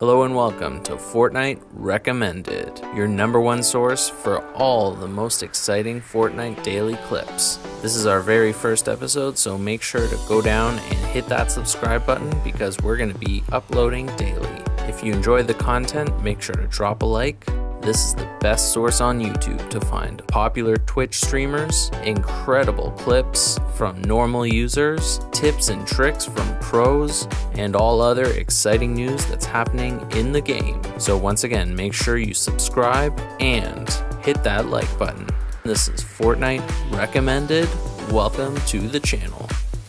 Hello and welcome to Fortnite Recommended, your number one source for all the most exciting Fortnite daily clips. This is our very first episode, so make sure to go down and hit that subscribe button because we're going to be uploading daily. If you enjoy the content, make sure to drop a like. This is the best source on YouTube to find popular Twitch streamers, incredible clips from normal users, tips and tricks from pros, and all other exciting news that's happening in the game. So, once again, make sure you subscribe and hit that like button. This is Fortnite Recommended. Welcome to the channel.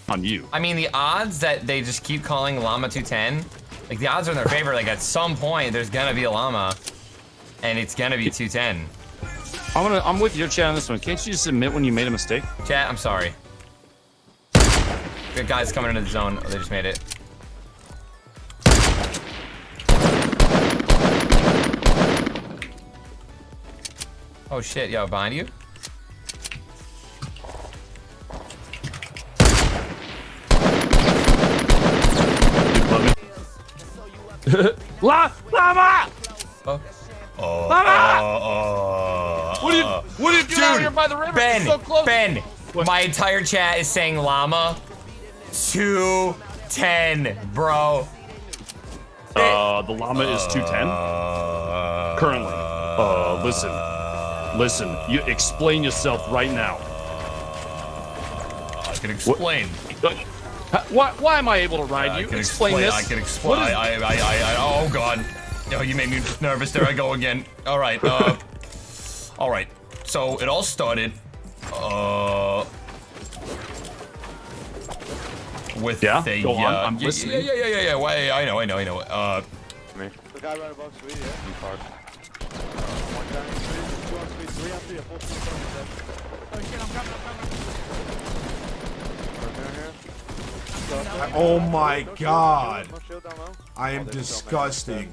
on you. I mean, the odds that they just keep calling Llama 210, like the odds are in their favor. Like at some point, there's gonna be a llama, and it's gonna be 210. I'm gonna. I'm with your chat on this one. Can't you just admit when you made a mistake? Chat, I'm sorry. Good guys coming into the zone. Oh, they just made it. Oh shit, yo, behind you? La Llama! Oh. Oh. Llama! oh, What are you? What are you doing out here by the river? Ben, It's so close. Ben, my entire chat is saying llama. 210, bro. Uh, the llama is 210 Uh, currently. Uh, listen, listen. You explain yourself right now. I can explain. Uh, Why? Why am I able to ride I you? can explain, this. I can explain. What is- I, I, I, I, oh god. Oh, you made me nervous. There I go again. All right. Uh, all right. So it all started. Uh. With Yeah? the, Go on, uh, I'm yeah, listening. Yeah, yeah, yeah, yeah, yeah. Why? I know, I know, I know. Uh, The guy right above Sweet, yeah? In park. One guy in Sweet, two on Sweet, three on three, a full team on the Oh shit, I'm coming, I'm coming. Right here. Oh my god. No shield down low. I am Oh, there's so many. disgusting.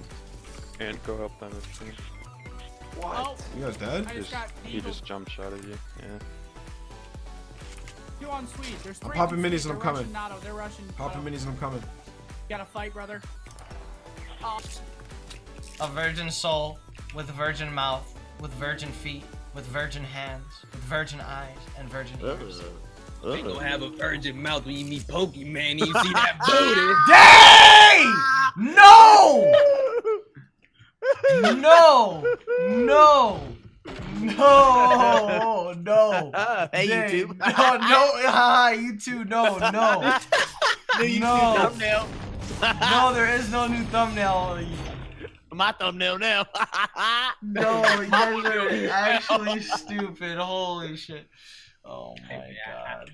And go help them if you can. Oh, You guys dead? I just got He just jump shot at you. Yeah. Two on sweet. There's three popping minis and I'm They're coming. rushing They're rushing. Popping uh, minis and I'm coming. Gotta fight, brother. Oh, A virgin soul with virgin mouth, with virgin feet, with virgin hands, with virgin eyes, and virgin ears. Ain't gonna have a virgin mouth when you meet Pokemon. You see that booty. Dang! No! No! No! No! No! hey, Dang. YouTube. No, no, ah, you no, no. New No. Thumbnail. No, there is no new thumbnail. My thumbnail now. No, you're actually stupid. Holy shit. Oh my god.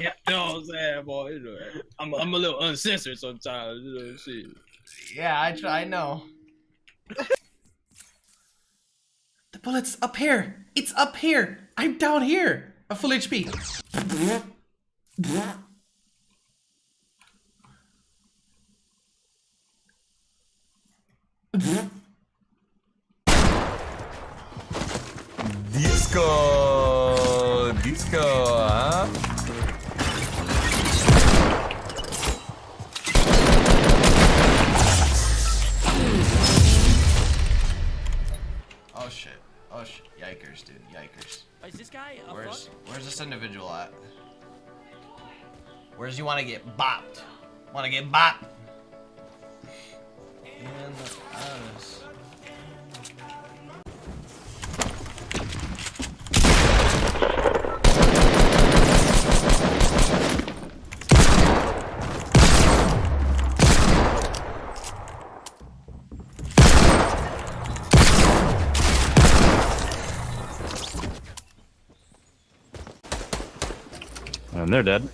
yeah, you know what I'm saying, boy. I'm, I'm a little uncensored sometimes. You know, shit. Yeah, I try, I know. The bullet's up here. It's up here. I'm down here. A full HP. disco, Yikers, dude. Yikers. Oh, is this guy a Where's where's this individual at? Where's you wanna get bopped? Wanna get bopped? And they're dead.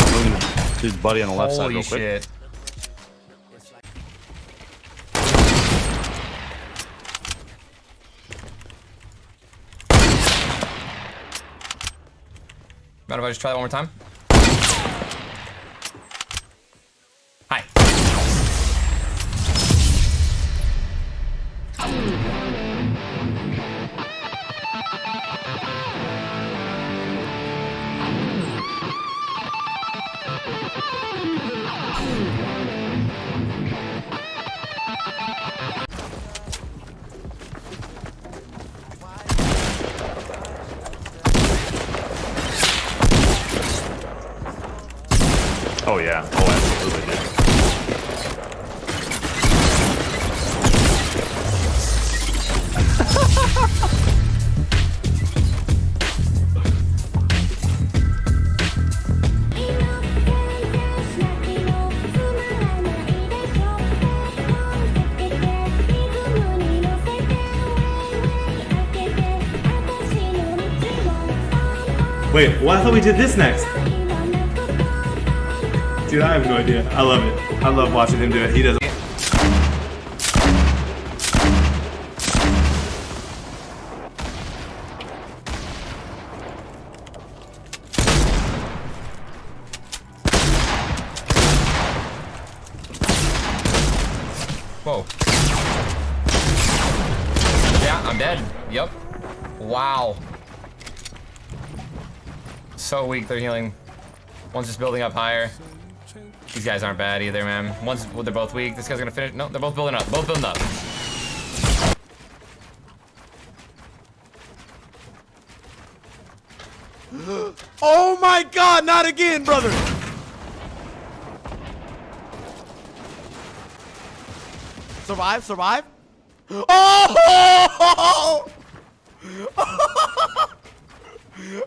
Moving his buddy on the left side Holy real quick. shit. Mind if I just try that one more time? Oh, yeah. Oh, absolutely. Wait, well, I thought we did this next. Dude, I have no idea. I love it. I love watching him do it. He does. Whoa. Yeah, I'm dead. Yep. Wow. So weak, they're healing. One's just building up higher. These guys aren't bad either, man. One's, well, they're both weak. This guy's gonna finish. No, they're both building up. Both building up. Oh my god, not again, brother! Survive, survive. Oh!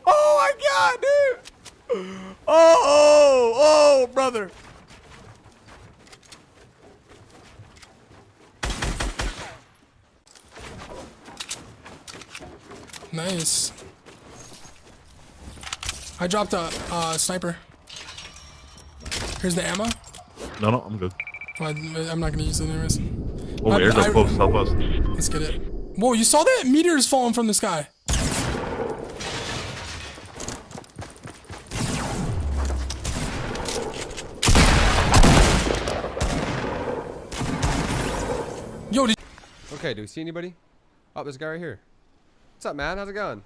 Oh my god, dude! Oh, oh, oh, brother. Nice. I dropped a uh, sniper. Here's the ammo. No, no, I'm good. Well, I'm not gonna use it anyways. Oh, I- airdrop I- close, help us. Let's get it. Whoa, you saw that? Meteors falling from the sky. Yo, did Okay, do we see anybody? Oh, there's a guy right here. What's up, man? How's it going?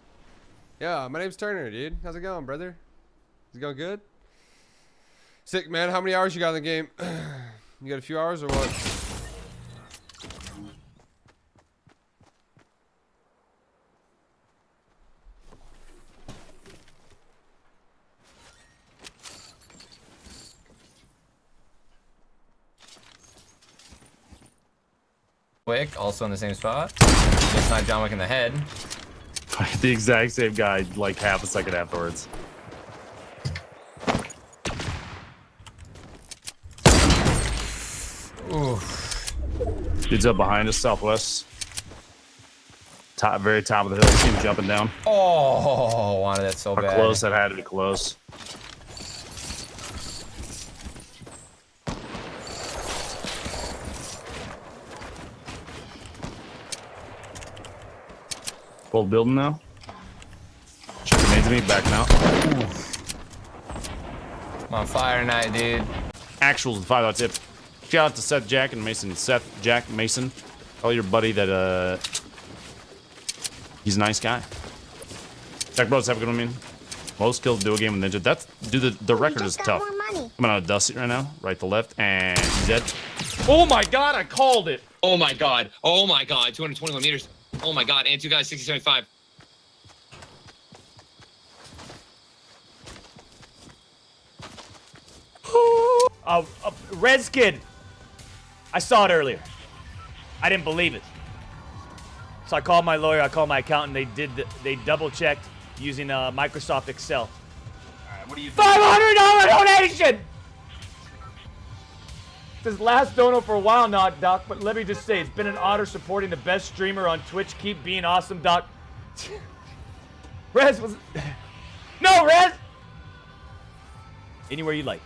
Yeah, my name's Turner, dude. How's it going, brother? Is it going good? Sick, man. How many hours you got in the game? you got a few hours or what? Wick, also in the same spot. Just sniped John Wick in the head. the exact same guy, like half a second afterwards. Ooh. Dude's up behind us, southwest. Top, very top of the hill. See him jumping down. Oh, wanted that so How bad. close that had to be close. Full building now. Checking into me, backing out. I'm on fire tonight, dude. Actuals and five out tip. Shout out to Seth Jack and Mason. Seth Jack Mason. Tell your buddy that uh he's a nice guy. Jack bros, have a good one, man. Most kills do a game with Ninja. That's dude. The, the record is tough. I'm on a Dusty right now, right to left, and he's dead. Oh my god, I called it. Oh my god. Oh my god. 221 meters. Oh my god. And two guys, 60, 75. Uh, uh, Red's kid. I saw it earlier. I didn't believe it. So I called my lawyer. I called my accountant. They did. The, they double checked using uh, Microsoft Excel. All right, What do you Five hundred dollar donation This last dono for a while now, Doc. But let me just say, it's been an honor supporting the best streamer on Twitch. Keep being awesome, Doc. Rez was. No, Rez. Anywhere you like.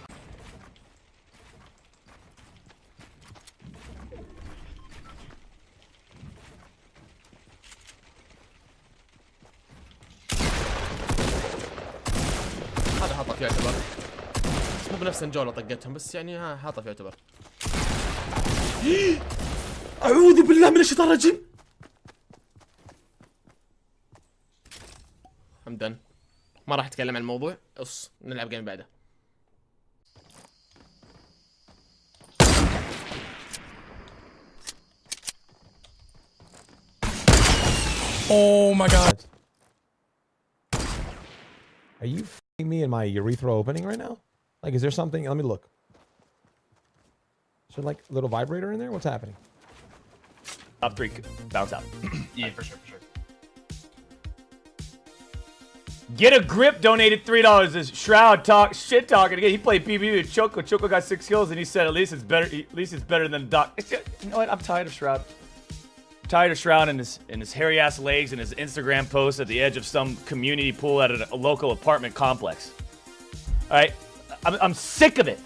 هذا حاطك يعتبر مو بنفس الجولة طقتهم بس يعني ها حاطه يعتبر أعوذ بالله من الشيطان الرجيم حمدا ما راح اتكلم عن الموضوع اص نلعب جيم بعده Oh my god. Are you f***ing me in my urethra opening right now? Like, is there something? Let me look. There like a little vibrator in there? What's happening? Top three, bounce out. Yeah, for sure, for sure. Get a grip donated three dollars. This Shroud talk shit talking again. He played PvP with Choco. Choco got six kills, and he said at least it's better. At least it's better than Doc. You know what? I'm tired of Shroud. I'm tired of Shroud and his and his hairy ass legs and his Instagram post at the edge of some community pool at a, a local apartment complex. All right, I'm, I'm sick of it.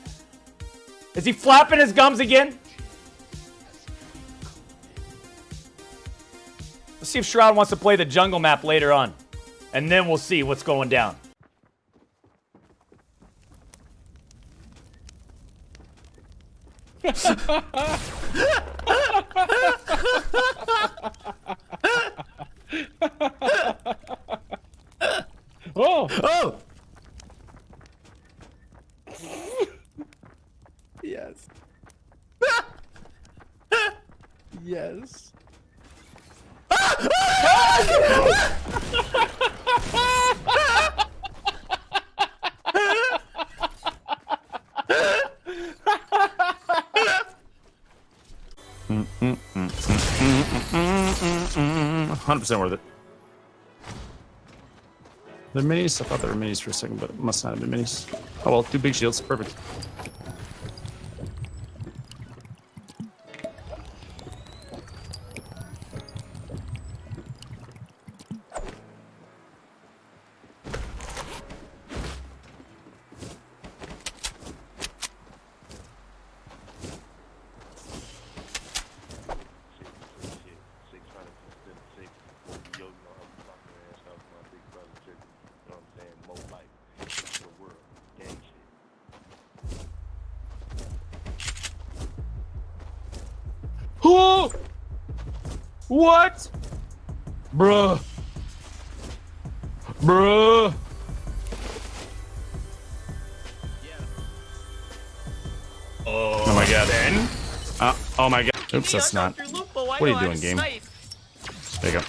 Is he flapping his gums again? Let's see if Shroud wants to play the jungle map later on. And then we'll see what's going down. oh! Oh! 100% worth it. They're minis? I thought they were minis for a second, but it must not have been minis. Oh well, two big shields. Perfect. What? Bruh. Bruh. Oh my god. Uh, oh my god. Oops, that's not. What are you doing, game? There you go.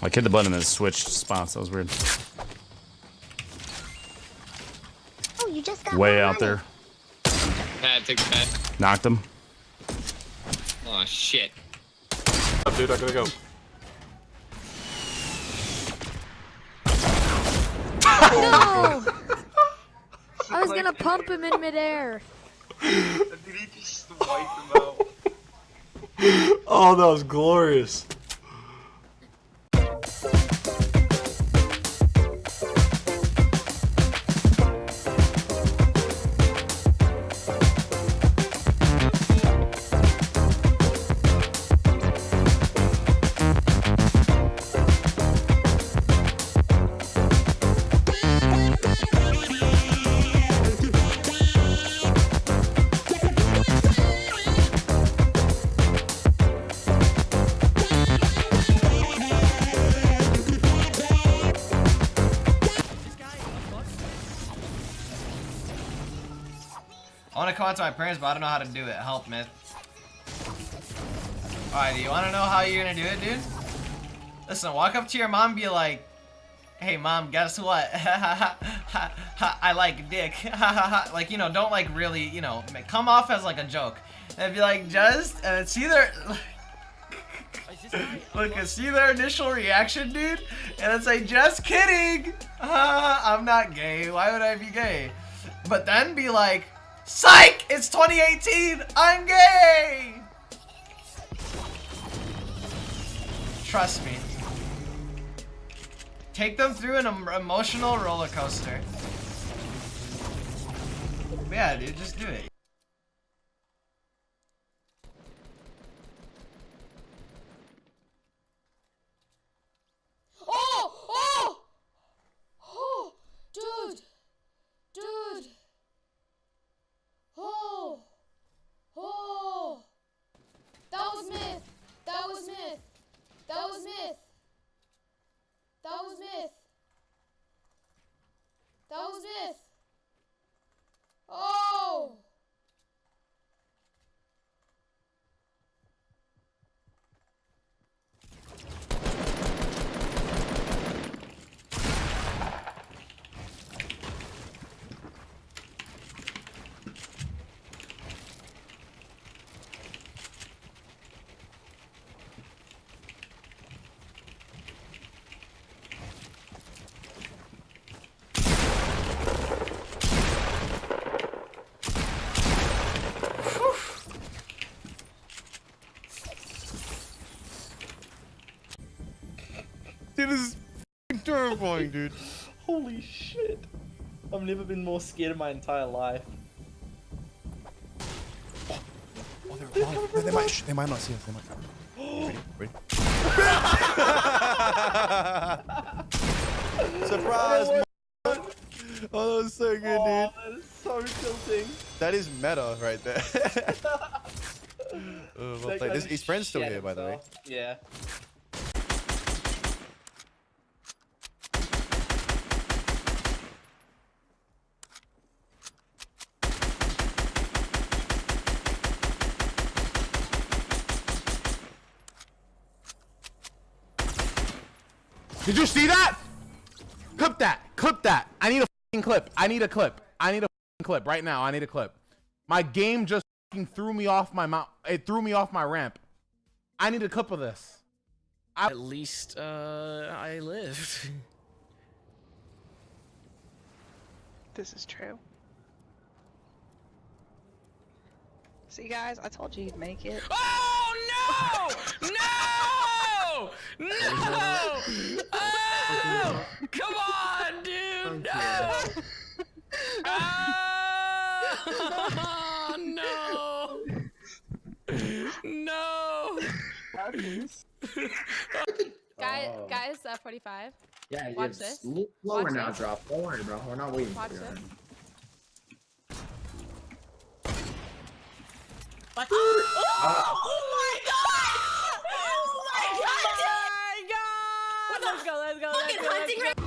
I hit the button and it switched spots. That was weird. Oh, you just got Way out money. there. Pad, take the. Knocked him. Oh shit. Dude, I gotta go. No! I was gonna pump him in midair. Oh, that was glorious. Want to come out to my parents, but I don't know how to do it. Help, myth. Alright, do you want to know how you're gonna do it, dude? Listen, walk up to your mom and be like, Hey, mom, guess what? I like dick. like, you know, don't like really, you know, come off as like a joke. And be like, just, and see their, look, and see their initial reaction, dude? And then say, just kidding. I'm not gay. Why would I be gay? But then be like, Psych! It's 2018! I'm gay! Trust me. Take them through an emotional roller coaster. Yeah, dude, just do it. Oh! Oh! Oh! Dude! Dude! Oh! Oh! That was myth! That was myth! That was myth! That was myth! That was myth! Oh! It is dude. Holy shit. I've never been more scared in my entire life. Oh, they're alive. They, they might, they might not see us. They might not. Ready? Ready? Surprise! Oh, Oh, that was so good, Oh, dude. that is so tilting. That is meta right there. oh, well That played. guy His, friend's still here, by the way. Yeah. Did you see that? Clip that. Clip that. I need a fing clip. I need a clip. I need a fing clip right now. I need a clip. My game just fing threw me off my mount. It threw me off my ramp. I need a clip of this. I At least uh, I lived. This is true. See, guys, I told you you'd make it. Oh no! No! No! Oh! Come on, dude! No! Oh, no! No! Guy, guys, uh, 45. Yeah, Watch it's this. lower Watch now, this. drop. Don't worry, bro. We're not waiting Watch for you. this. Oh Let's go, let's go, let's go. Let's go.